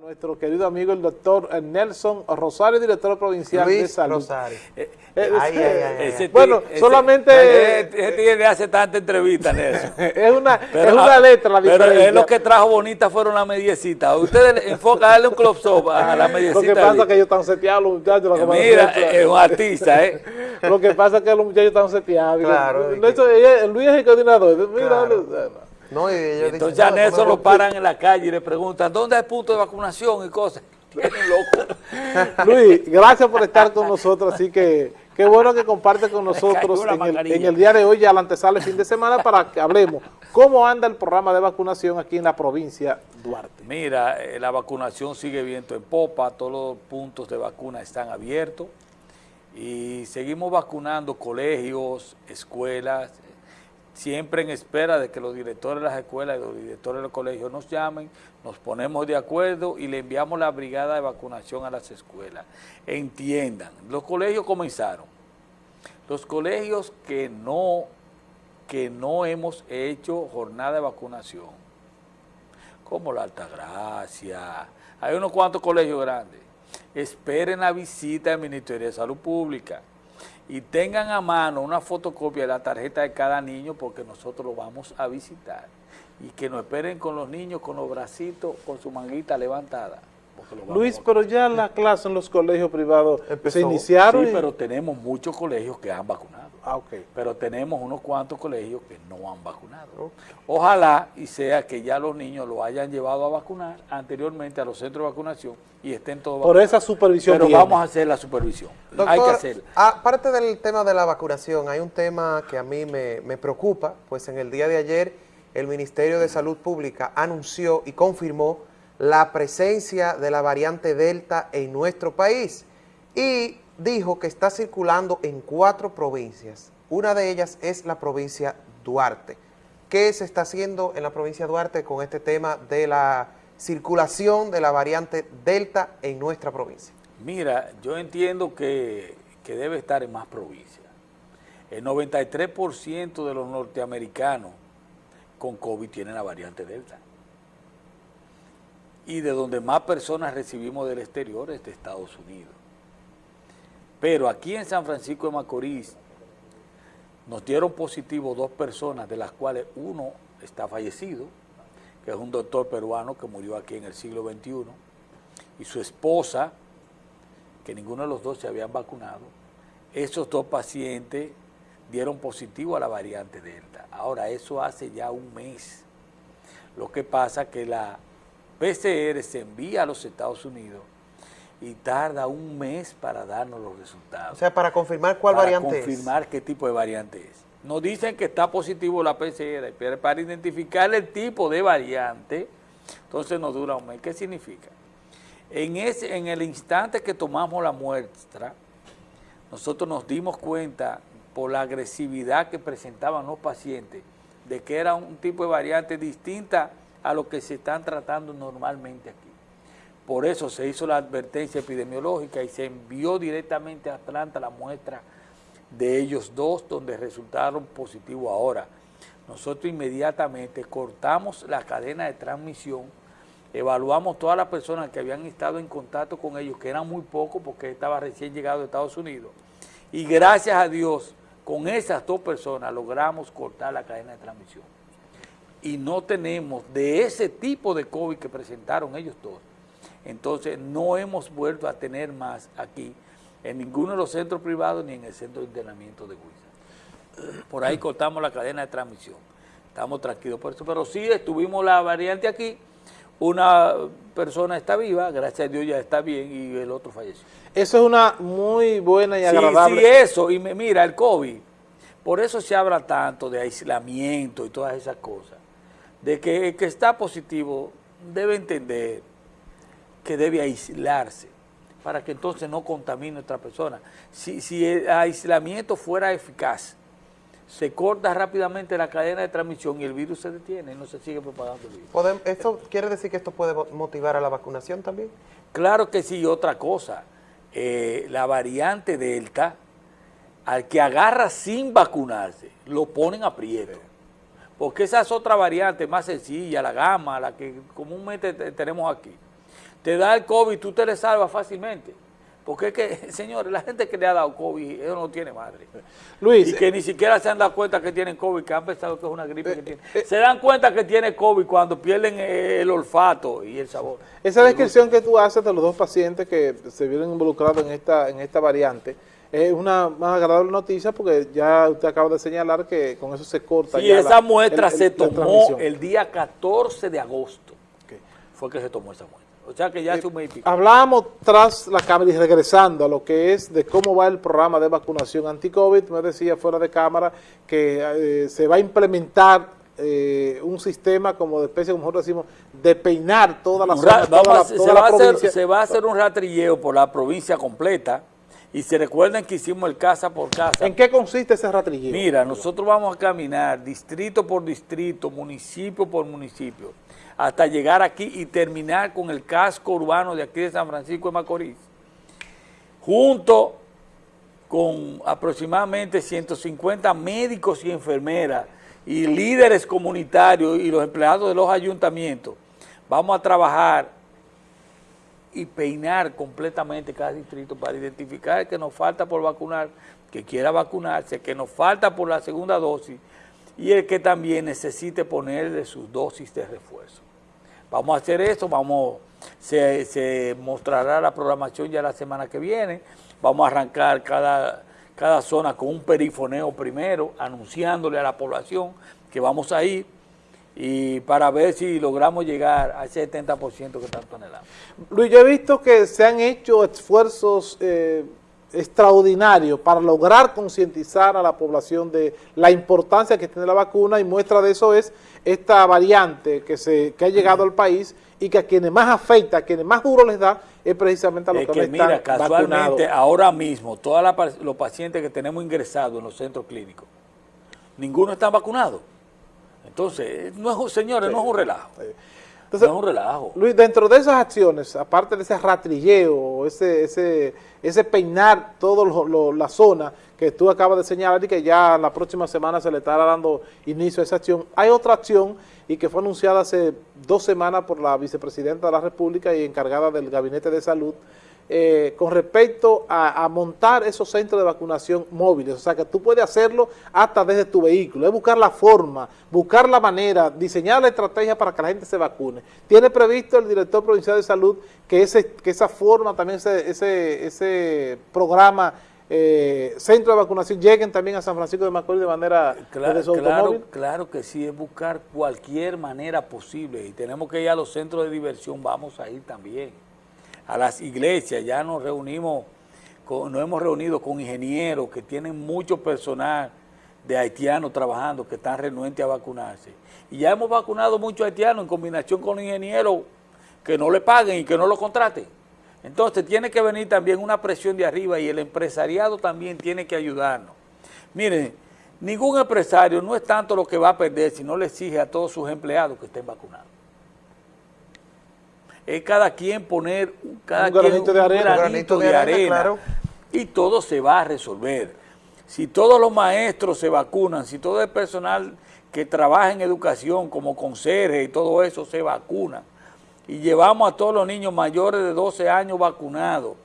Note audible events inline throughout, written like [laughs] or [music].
Nuestro querido amigo el doctor Nelson Rosario, director provincial Luis de salud. Rosario. Eh, eh, Ay, ay, ay, ay. Ese Bueno, ese- solamente- ese- ese tigre hace tanta entrevista en eso. [laughs] es una, Pero, es una ah, letra la Pero diferencia. es lo que trajo bonita fueron las mediecitas. Ustedes enfocan, darle un close up a la Lo mediecita. que pasa es que ellos están seteados, los muchachos. lo pasa Mira, es un artista, ¿eh? [laughs] Lo que pasa es que los muchachos están seteados. Claro, Nelson, Luis es el coordinador. Mira, Claro. Dale. No, y ellos dicen, Entonces a no, eso lo paran en la calle y le preguntan, ¿dónde hay punto de vacunación y cosas? Tienen loco. [laughs] Luis, gracias por estar con nosotros, así que qué bueno que comparte con [laughs] nosotros en el, en el día de hoy, ya la antesala el fin de semana, para que hablemos cómo anda el programa de vacunación aquí en la provincia Duarte. Mira, eh, la vacunación sigue viento en popa, todos los puntos de vacuna están abiertos y seguimos vacunando colegios, escuelas, siempre en espera de que los directores de las escuelas y los directores de los colegios nos llamen, nos ponemos de acuerdo y le enviamos la brigada de vacunación a las escuelas. Entiendan, los colegios comenzaron. Los colegios que no, que no hemos hecho jornada de vacunación, como la Altagracia, hay unos cuantos colegios grandes, esperen la visita del Ministerio de Salud Pública y tengan a mano una fotocopia de la tarjeta de cada niño porque nosotros lo vamos a visitar y que nos esperen con los niños con los bracitos, con su manguita levantada. Luis, pero ya la clase en los colegios privados Empezó. se iniciaron. Sí, y- pero tenemos muchos colegios que han vacunado. Ah, ok. pero tenemos unos cuantos colegios que no han vacunado. Ojalá y sea que ya los niños lo hayan llevado a vacunar anteriormente a los centros de vacunación y estén todos Por vacunados. esa supervisión Pero viene. vamos a hacer la supervisión. Doctor, Hay que hacerla. aparte del tema de la vacunación, hay un tema que a mí me, me preocupa, pues en el día de ayer el Ministerio de Salud Pública anunció y confirmó la presencia de la variante Delta en nuestro país y dijo que está circulando en cuatro provincias. Una de ellas es la provincia Duarte. ¿Qué se está haciendo en la provincia Duarte con este tema de la circulación de la variante Delta en nuestra provincia? Mira, yo entiendo que, que debe estar en más provincias. El 93% de los norteamericanos con COVID tienen la variante Delta. Y de donde más personas recibimos del exterior es de Estados Unidos. Pero aquí en San Francisco de Macorís nos dieron positivo dos personas, de las cuales uno está fallecido, que es un doctor peruano que murió aquí en el siglo XXI, y su esposa, que ninguno de los dos se habían vacunado. Esos dos pacientes dieron positivo a la variante Delta. Ahora, eso hace ya un mes. Lo que pasa que la PCR se envía a los Estados Unidos y tarda un mes para darnos los resultados. O sea, para confirmar cuál para variante confirmar qué tipo de variante es. Nos dicen que está positivo la PCR, pero para identificar el tipo de variante, entonces nos dura un mes. ¿Qué significa? En, ese, en el instante que tomamos la muestra, nosotros nos dimos cuenta por la agresividad que presentaban los pacientes de que era un tipo de variante distinta a lo que se están tratando normalmente aquí. Por eso se hizo la advertencia epidemiológica y se envió directamente a Atlanta la muestra de ellos dos, donde resultaron positivos ahora. Nosotros inmediatamente cortamos la cadena de transmisión, evaluamos todas las personas que habían estado en contacto con ellos, que eran muy pocos porque estaba recién llegado de Estados Unidos, y gracias a Dios, con esas dos personas logramos cortar la cadena de transmisión. Y no tenemos de ese tipo de COVID que presentaron ellos dos. Entonces no hemos vuelto a tener más aquí en ninguno de los centros privados ni en el centro de internamiento de Huiza. Por ahí cortamos la cadena de transmisión. Estamos tranquilos por eso. Pero sí estuvimos la variante aquí. Una persona está viva, gracias a Dios ya está bien y el otro falleció. Eso es una muy buena y Sí, agradable. sí, eso. Y me- mira, el COVID, por eso se habla tanto de aislamiento y todas esas cosas. De que el que está positivo debe entender que debe aislarse para que entonces no contamine a otra persona. Si, si el aislamiento fuera eficaz, se corta rápidamente la cadena de transmisión y el virus se detiene y no se sigue propagando el virus. ¿Esto quiere decir que esto puede mo- motivar a la vacunación también? Claro que sí, otra cosa, eh, la variante Delta, al que agarra sin vacunarse, lo ponen a prieto. Porque esa es otra variante más sencilla, la gama, la que comúnmente te- tenemos aquí. te da el COVID, tú te le salvas fácilmente. Porque es que, [laughs] señores, la gente que le ha dado COVID, eso no tiene madre. Luis, y que ni siquiera se han dado cuenta que tienen COVID, que han pensado que es una gripe que eh, tienen. eh, se dan cuenta que tiene COVID cuando pierden eh, el olfato y el sabor. esa descripción que tú haces de los dos pacientes que se vieron involucrados en esta, en esta variante es una más agradable noticia porque ya usted acaba de señalar que con eso se corta. Sí, ya esa la- muestra el- el- se tomó el día 14 de agosto. Ok. Fue que se tomó esa muestra. O sea que ya hace un mes y pico. Hablábamos tras la cámara y regresando a lo que es de cómo va el programa de vacunación anti-COVID, me decía fuera de cámara que eh, se va a implementar eh, un sistema como de especie, como nosotros decimos, de peinar toda la zona, toda la, se, va a hacer, provincia. se va a hacer un ratrilleo por la provincia completa y se recuerden que hicimos el casa por casa. ¿En qué consiste ese ratrilleo? Mira, nosotros vamos a caminar distrito por distrito, municipio por municipio, hasta llegar aquí y terminar con el casco urbano de aquí de San Francisco de Macorís, junto con aproximadamente 150 médicos y enfermeras y líderes comunitarios y los empleados de los ayuntamientos. Vamos a trabajar y peinar completamente cada distrito para identificar el que nos falta por vacunar, que quiera vacunarse, que nos falta por la segunda dosis y el que también necesite ponerle sus dosis de refuerzo. Vamos a hacer eso, vamos, se, se mostrará la programación ya la semana que viene, vamos a arrancar cada, cada zona con un perifoneo primero, anunciándole a la población que vamos a ir y para ver si logramos llegar a ese 70% que tanto anhelamos. Luis, yo he visto que se han hecho esfuerzos eh, extraordinarios para lograr concientizar a la población de la importancia que tiene la vacuna y muestra de eso es esta variante que, se, que ha llegado al país y que a quienes más afecta, a quienes más duro les da, es precisamente a los Es que, que mira, están casualmente vacunados. ahora mismo, todos los pacientes que tenemos ingresados en los centros clínicos, ninguno está vacunado. Entonces, no es un, señores, no es un relajo. Entonces, no es un relajo. Luis, dentro de esas acciones, aparte de ese ratrilleo, ese, ese, ese peinar toda la zona que tú acabas de señalar y que ya la próxima semana se le estará dando inicio a esa acción, hay otra acción y que fue anunciada hace dos semanas por la vicepresidenta de la República y encargada del Gabinete de Salud, eh, con respecto a, a montar esos centros de vacunación móviles, o sea que tú puedes hacerlo hasta desde tu vehículo, es buscar la forma, buscar la manera, diseñar la estrategia para que la gente se vacune. Tiene previsto el director provincial de salud que, ese, que esa forma, también ese, ese, ese programa, eh, centro de vacunación, lleguen también a San Francisco de Macorís de manera Claro, desde su claro, claro que sí, es buscar cualquier manera posible. Y tenemos que ir a los centros de diversión, vamos a ir también, a las iglesias, ya nos reunimos, nos hemos reunido con ingenieros que tienen mucho personal de haitianos trabajando, que están renuentes a vacunarse. Y ya hemos vacunado muchos haitianos en combinación con ingenieros que no le paguen y que no lo contraten. Entonces tiene que venir también una presión de arriba y el empresariado también tiene que ayudarnos. Miren, ningún empresario no es tanto lo que va a perder si no le exige a todos sus empleados que estén vacunados. Es cada quien poner cada Un quien granito de arena. un Un granito de arena, claro. y todo se va a resolver. Si todos los maestros se vacunan, si todo el personal que trabaja en educación como conserje y todo eso se vacuna, y llevamos a todos los niños mayores de 12 años vacunados,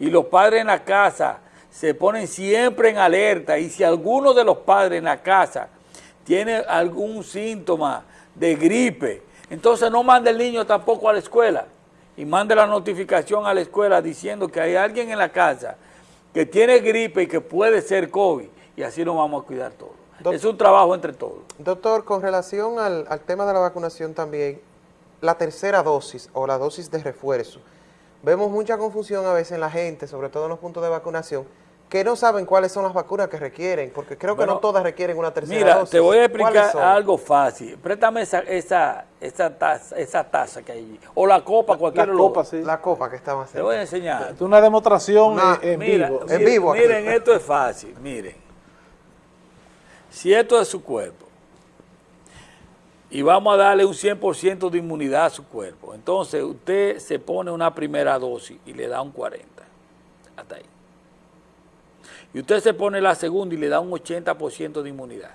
y los padres en la casa se ponen siempre en alerta, y si alguno de los padres en la casa tiene algún síntoma de gripe, entonces no mande el niño tampoco a la escuela, y mande la notificación a la escuela diciendo que hay alguien en la casa que tiene gripe y que puede ser COVID, y así nos vamos a cuidar todos. Es un trabajo entre todos. Doctor, con relación al, al tema de la vacunación también, la tercera dosis o la dosis de refuerzo, vemos mucha confusión a veces en la gente, sobre todo en los puntos de vacunación, que no saben cuáles son las vacunas que requieren, porque creo que no todas requieren una tercera Mira, dosis. te voy a ¿Cuáles explicar algo fácil. Préstame esa, esa, esa, taza, esa taza que hay allí. O la copa, La cualquier copa, sí. La copa que estaba Te haciendo. voy a enseñar. Es una demostración Una- en Mira, vivo. En miren- vivo aquí. Miren, esto es fácil, miren. Si esto es su cuerpo, y vamos a darle un 100% de inmunidad a su cuerpo, entonces usted se pone una primera dosis y le da un 40, hasta ahí. Y usted se pone la segunda y le da un 80% de inmunidad.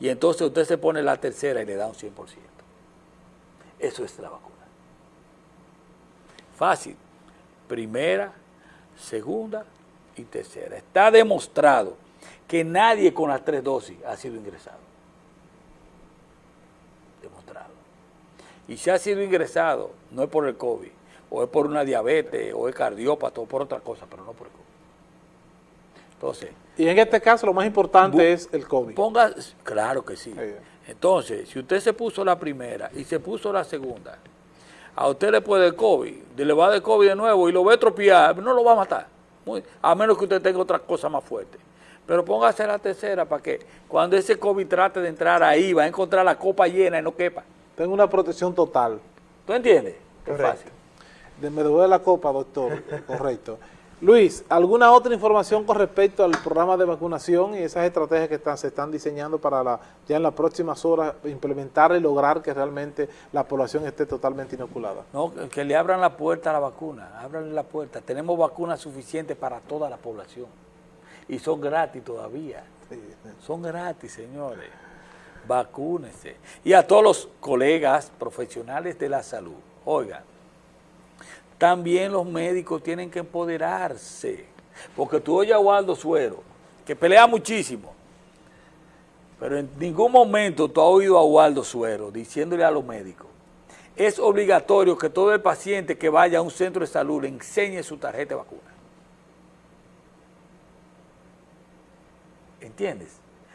Y entonces usted se pone la tercera y le da un 100%. Eso es la vacuna. Fácil. Primera, segunda y tercera. Está demostrado que nadie con las tres dosis ha sido ingresado. Demostrado. Y si ha sido ingresado, no es por el COVID, o es por una diabetes, o es cardiópata, o por otra cosa, pero no por el COVID. Entonces, Y en este caso lo más importante es el COVID. Ponga, claro que sí. Entonces, si usted se puso la primera y se puso la segunda, a usted le puede el COVID, le va de COVID de nuevo y lo ve tropiar, no lo va a matar, Muy- a menos que usted tenga otra cosa más fuerte. Pero póngase la tercera para que cuando ese COVID trate de entrar ahí, va a encontrar la copa llena y no quepa. Tengo una protección total. ¿Tú entiendes? Es Correcto. fácil. De- Me devuelve la copa, doctor. [laughs] Correcto. Luis, ¿alguna otra información con respecto al programa de vacunación y esas estrategias que están, se están diseñando para la, ya en las próximas horas implementar y lograr que realmente la población esté totalmente inoculada? No, que le abran la puerta a la vacuna, abran la puerta. Tenemos vacunas suficientes para toda la población y son gratis todavía. Sí. Son gratis, señores. Vacúnense. Y a todos los colegas profesionales de la salud, oigan, también los médicos tienen que empoderarse. Porque tú oyes a Waldo Suero, que pelea muchísimo, pero en ningún momento tú has oído a Waldo Suero diciéndole a los médicos, es obligatorio que todo el paciente que vaya a un centro de salud le enseñe su tarjeta de vacuna. ¿Entiendes?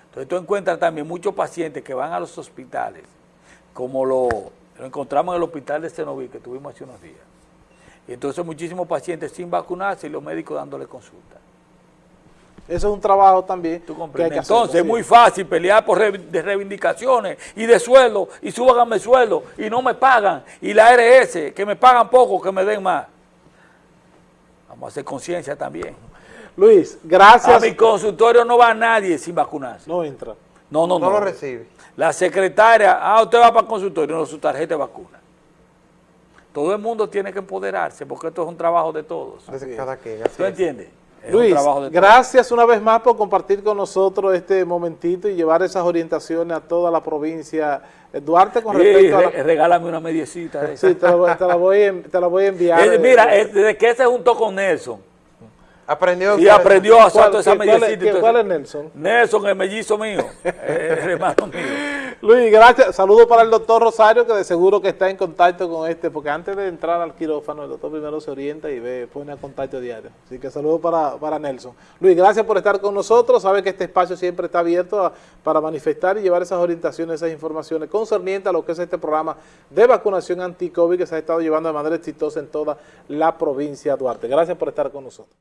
Entonces tú encuentras también muchos pacientes que van a los hospitales, como lo, lo encontramos en el hospital de Cenoví que tuvimos hace unos días. Y entonces muchísimos pacientes sin vacunarse y los médicos dándole consulta. Eso es un trabajo también ¿Tú que hay hacer. Entonces es muy fácil pelear por re- de reivindicaciones y de sueldo y súbanme el sueldo y no me pagan. Y la ARS, que me pagan poco, que me den más. Vamos a hacer conciencia también. Luis, A gracias. mi consultorio no va nadie sin vacunarse. No entra. No, no, no. No lo recibe. La secretaria, ah, usted va para el consultorio, no, su tarjeta de vacuna. Todo el mundo tiene que empoderarse porque esto es un trabajo de todos. Desde cada quien. así ¿Tú es. entiendes? Es Luis, un todos. gracias una vez más por compartir con nosotros este momentito y llevar esas orientaciones a toda la provincia. Eh, Duarte, con Sí, respecto a re- la... regálame una mediecita de esa. Sí, te la, voy- te la voy, a en- te la voy a enviar. Eh, eh, mira, eh, desde que se juntó con Nelson Aprendió. y aprendió a hacer ¿Cuál, toda esa mediecita. cuál es Nelson? Nelson, el mellizo mío, eh, [laughs] el hermano mío. Luis, gracias. Saludos para el doctor Rosario, que de seguro que está en contacto con este, porque antes de entrar al quirófano, el doctor primero se orienta y ve, pone a contacto diario. Así que saludos para, para Nelson. Luis, gracias por estar con nosotros. Sabe que este espacio siempre está abierto para manifestar y llevar esas orientaciones, esas informaciones concernientes a lo que es este programa de vacunación anti-COVID que se ha estado llevando de manera exitosa en toda la provincia de Duarte. Gracias por estar con nosotros.